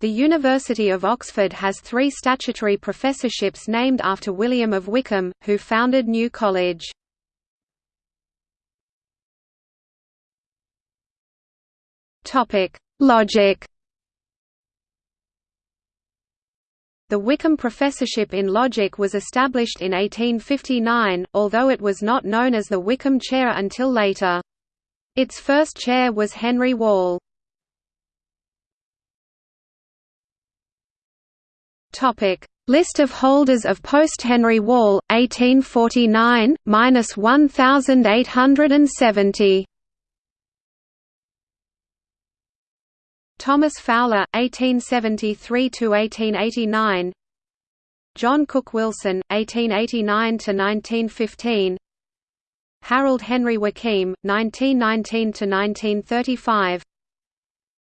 The University of Oxford has three statutory professorships named after William of Wykeham, who founded New College. Logic The Wykeham Professorship in Logic was established in 1859, although it was not known as the Wykeham Chair until later. Its first chair was Henry Wall. Topic: List of holders of post Henry Wall 1849 minus 1870. Thomas Fowler 1873 1889. John Cook Wilson 1889 1915. Harold Henry Wakeam 1919 to 1935.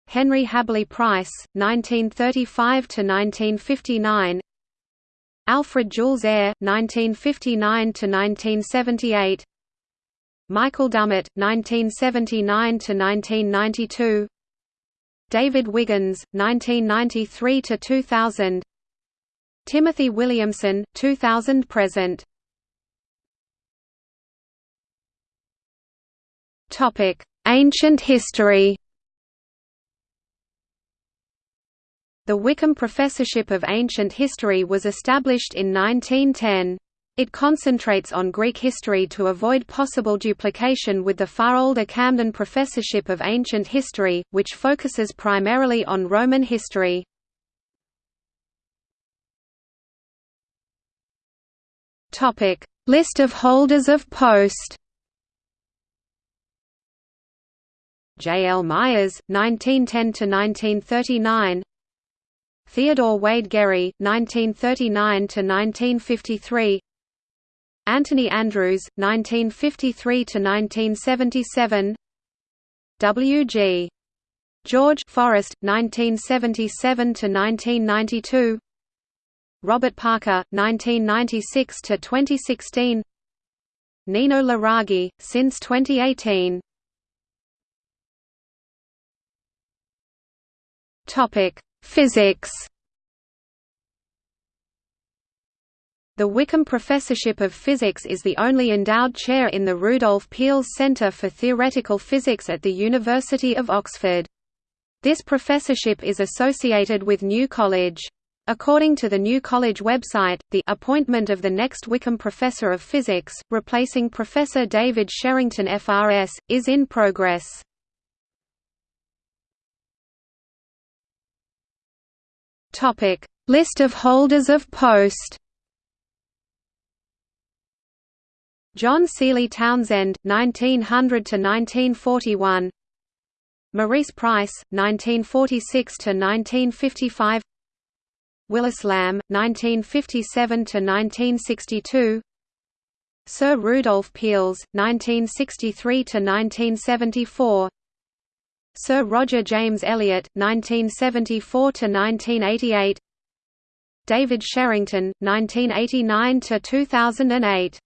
Henry Habberley Price, 1935 to 1959. Alfred Jules Ayer, 1959–1978 Michael Dummett, 1979 to 1992. David Wiggins, 1993 to 2000. Timothy Williamson, 2000–present Topic: Ancient history The Wykeham Professorship of Ancient History was established in 1910. It concentrates on Greek history to avoid possible duplication with the far older Camden Professorship of Ancient History, which focuses primarily on Roman history. List of holders of post J. L. Myers, 1910–1939 Theodore Wade Gery, 1939–1953 Anthony Andrews, 1953 to 1977. W. G. George Forrest, 1977 to 1992. Robert Parker, 1996 to 2016. Nino Luraghi, since 2018 Topic Physics The Wykeham Professorship of Physics is the only endowed chair in the Rudolf Peierls Centre for Theoretical Physics at the University of Oxford. This professorship is associated with New College. According to the New College website, the appointment of the next Wykeham Professor of Physics, replacing Professor David Sherrington FRS, is in progress. Topic: List of holders of post. John Sealy Townsend, 1900 to 1941. Maurice Pryce, 1946 to 1955. Willis Lamb, 1957 to 1962. Sir Rudolf Peierls, 1963 to 1974. Sir Roger James Elliott, 1974–1988 David Sherrington, 1989–2008